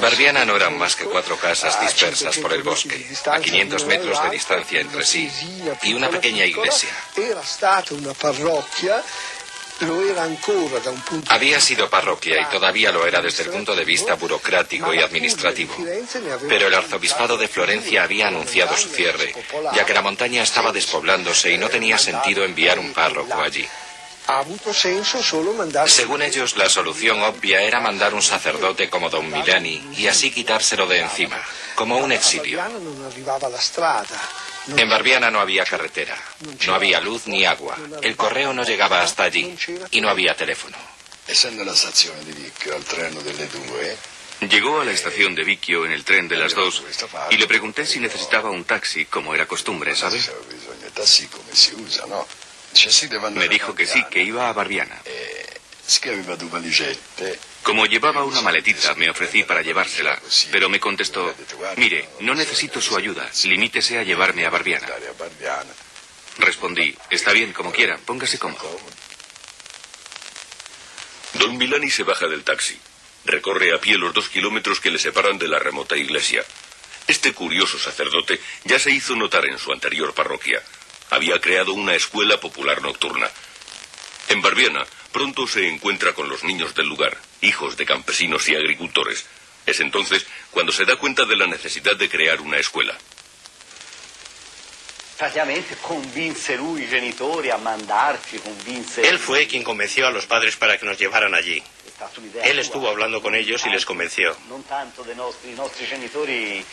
Barbiana no eran más que cuatro casas dispersas por el bosque, a 500 metros de distancia entre sí, y una pequeña iglesia. Había sido parroquia y todavía lo era desde el punto de vista burocrático y administrativo. Pero el arzobispado de Florencia había anunciado su cierre, ya que la montaña estaba despoblándose y no tenía sentido enviar un párroco allí. Según ellos, la solución obvia era mandar un sacerdote como don Milani y así quitárselo de encima, como un exilio. En Barbiana no había carretera, no había luz ni agua, el correo no llegaba hasta allí y no había teléfono. Llegó a la estación de Vicchio en el tren de las dos y le pregunté si necesitaba un taxi, como era costumbre, ¿sabe? Me dijo que sí, que iba a Barbiana. Como llevaba una maletita, me ofrecí para llevársela, pero me contestó, mire, no necesito su ayuda, limítese a llevarme a Barbiana. Respondí, está bien, como quiera, póngase cómodo. Don Milani se baja del taxi. Recorre a pie los dos kilómetros que le separan de la remota iglesia. Este curioso sacerdote ya se hizo notar en su anterior parroquia había creado una escuela popular nocturna. En Barbiana, pronto se encuentra con los niños del lugar, hijos de campesinos y agricultores. Es entonces cuando se da cuenta de la necesidad de crear una escuela. Él fue quien convenció a los padres para que nos llevaran allí. Él estuvo hablando con ellos y les convenció.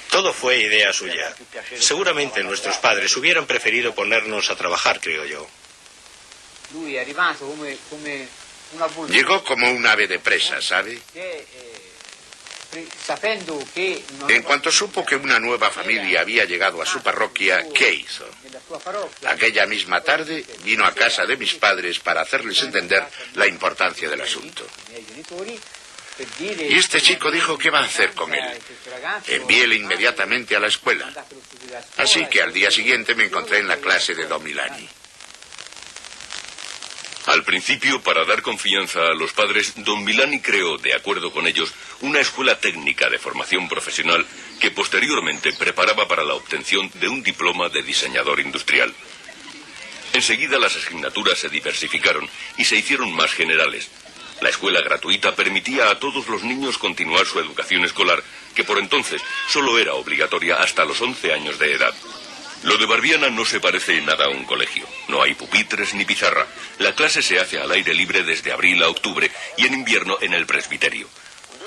Todo fue idea suya. Seguramente nuestros padres hubieran preferido ponernos a trabajar, creo yo. Llegó como un ave de presa, ¿sabe? En cuanto supo que una nueva familia había llegado a su parroquia, ¿qué hizo? Aquella misma tarde vino a casa de mis padres para hacerles entender la importancia del asunto. Y este chico dijo qué va a hacer con él. Envíele inmediatamente a la escuela. Así que al día siguiente me encontré en la clase de Don Milani. Al principio, para dar confianza a los padres, don Milani creó, de acuerdo con ellos, una escuela técnica de formación profesional que posteriormente preparaba para la obtención de un diploma de diseñador industrial. Enseguida las asignaturas se diversificaron y se hicieron más generales. La escuela gratuita permitía a todos los niños continuar su educación escolar, que por entonces solo era obligatoria hasta los 11 años de edad. Lo de Barbiana no se parece en nada a un colegio. No hay pupitres ni pizarra. La clase se hace al aire libre desde abril a octubre y en invierno en el presbiterio.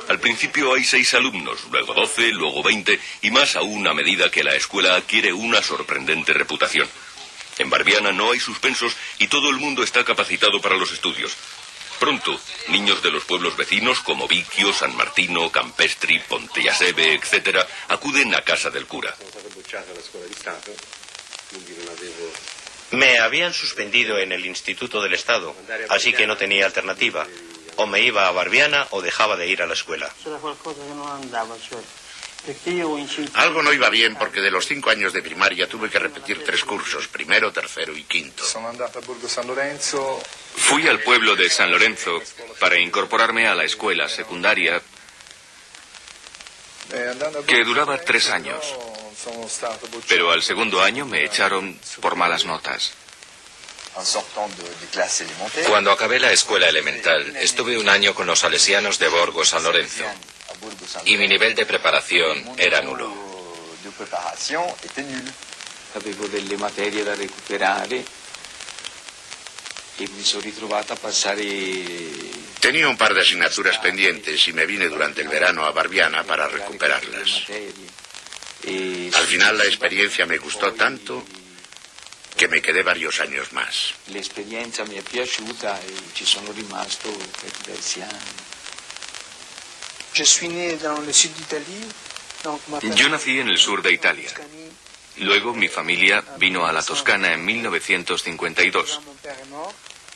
Al principio hay seis alumnos, luego doce, luego veinte y más aún a medida que la escuela adquiere una sorprendente reputación. En Barbiana no hay suspensos y todo el mundo está capacitado para los estudios. Pronto, niños de los pueblos vecinos como Vicchio, San Martino, Campestri, Pontellaseve, etc., acuden a casa del cura. Me habían suspendido en el Instituto del Estado, así que no tenía alternativa. O me iba a Barbiana o dejaba de ir a la escuela. Algo no iba bien porque de los cinco años de primaria tuve que repetir tres cursos, primero, tercero y quinto. Fui al pueblo de San Lorenzo para incorporarme a la escuela secundaria que duraba tres años. Pero al segundo año me echaron por malas notas. Cuando acabé la escuela elemental, estuve un año con los salesianos de Borgo San Lorenzo y mi nivel de preparación era nulo. Avevo delle materie da recuperare e Tenía un par de asignaturas pendientes y me vine durante el verano a Barbiana para recuperarlas. Al final la experiencia me gustó tanto que me quedé varios años más. La experiencia me è piaciuta e ci sono rimasto per diversi anni. Yo nací en el sur de Italia. Luego mi familia vino a la Toscana en 1952.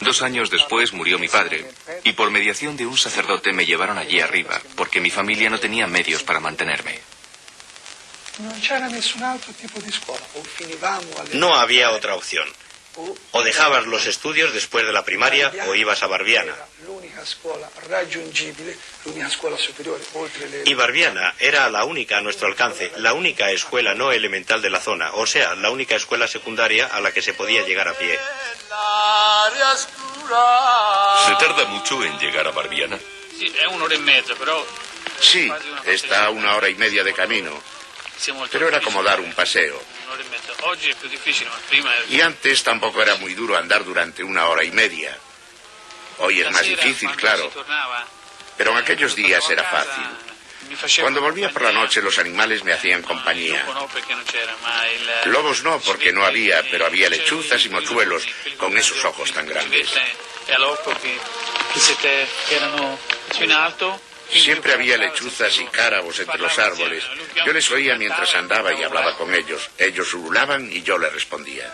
Dos años después murió mi padre y por mediación de un sacerdote me llevaron allí arriba porque mi familia no tenía medios para mantenerme. No había otra opción. O dejabas los estudios después de la primaria o ibas a Barbiana. Y Barbiana era la única a nuestro alcance, la única escuela no elemental de la zona, o sea, la única escuela secundaria a la que se podía llegar a pie. ¿Se tarda mucho en llegar a Barbiana? Sí, está a una hora y media de camino, pero era como dar un paseo. Y antes tampoco era muy duro andar durante una hora y media. Hoy es más difícil, claro. Pero en aquellos días era fácil. Cuando volvía por la noche los animales me hacían compañía. Lobos no, porque no había, pero había lechuzas y mochuelos con esos ojos tan grandes. Siempre había lechuzas y cárabos entre los árboles. Yo les oía mientras andaba y hablaba con ellos. Ellos ululaban y yo les respondía.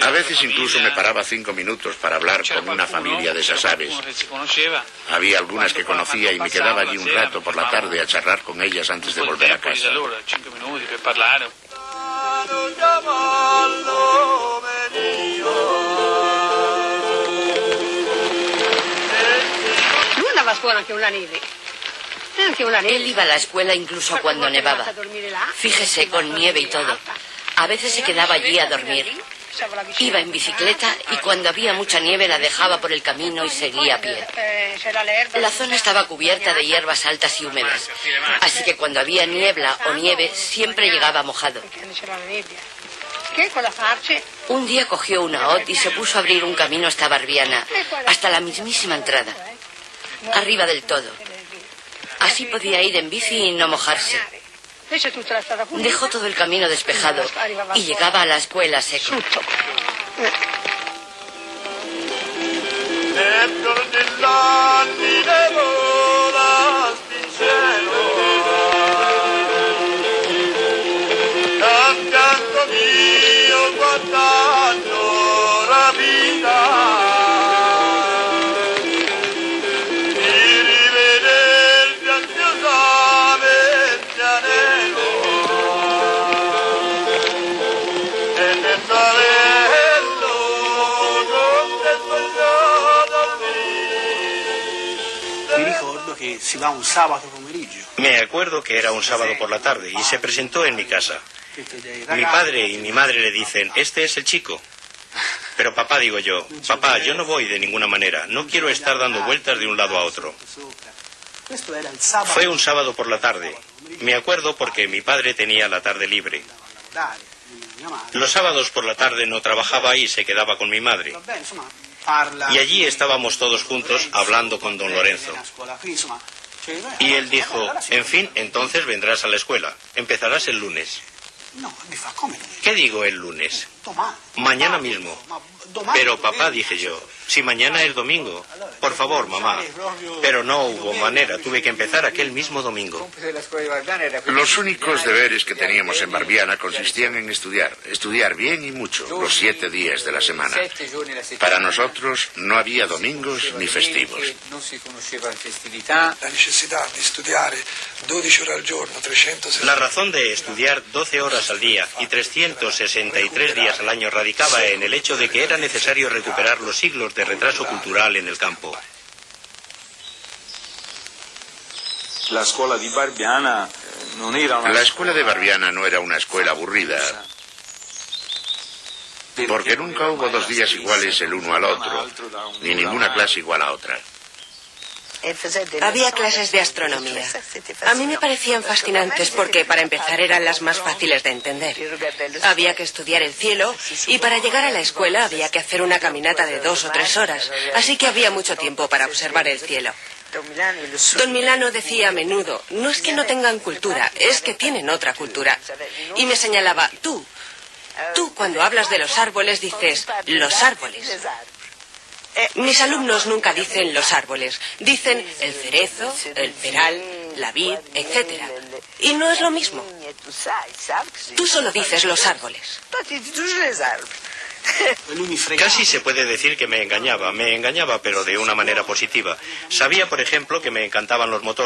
A veces incluso me paraba cinco minutos para hablar con una familia de esas aves. Había algunas que conocía y me quedaba allí un rato por la tarde a charlar con ellas antes de volver a casa. Él iba a la escuela incluso cuando nevaba. Fíjese, con nieve y todo. A veces se quedaba allí a dormir. Iba en bicicleta y cuando había mucha nieve la dejaba por el camino y seguía a pie. La zona estaba cubierta de hierbas altas y húmedas, así que cuando había niebla o nieve siempre llegaba mojado. Un día cogió una hoz y se puso a abrir un camino hasta Barbiana, hasta la mismísima entrada, arriba del todo. Así podía ir en bici y no mojarse. Dejó todo el camino despejado y llegaba a la escuela seco. Me acuerdo que era un sábado por la tarde y se presentó en mi casa. Mi padre y mi madre le dicen, este es el chico. Pero papá, digo yo, papá, yo no voy de ninguna manera, no quiero estar dando vueltas de un lado a otro. Fue un sábado por la tarde. Me acuerdo porque mi padre tenía la tarde libre. Los sábados por la tarde no trabajaba y se quedaba con mi madre. Y allí estábamos todos juntos hablando con don Lorenzo. Y él dijo, en fin, entonces vendrás a la escuela. Empezarás el lunes. ¿Qué digo el lunes? Mañana mismo. Pero papá, dije yo, si mañana es domingo. Por favor, mamá. Pero no hubo manera, tuve que empezar aquel mismo domingo. Los únicos deberes que teníamos en Barbiana consistían en estudiar, estudiar bien y mucho, los siete días de la semana. Para nosotros no había domingos ni festivos. La razón de estudiar 12 horas al día y 363 días al año radicaba en el hecho de que era necesario recuperar los siglos de retraso cultural en el campo. La escuela de Barbiana La escuela de Barbiana no era una escuela aburrida, porque nunca hubo dos días iguales el uno al otro, ni ninguna clase igual a otra. Había clases de astronomía. A mí me parecían fascinantes porque para empezar eran las más fáciles de entender. Había que estudiar el cielo y para llegar a la escuela había que hacer una caminata de dos o tres horas, así que había mucho tiempo para observar el cielo. Don Milano decía a menudo, no es que no tengan cultura, es que tienen otra cultura. Y me señalaba, tú, tú cuando hablas de los árboles dices, los árboles. Mis alumnos nunca dicen los árboles, dicen el cerezo, el peral, la vid, etc. Y no es lo mismo. Tú solo dices los árboles. Casi se puede decir que me engañaba, me engañaba pero de una manera positiva. Sabía, por ejemplo, que me encantaban los motores.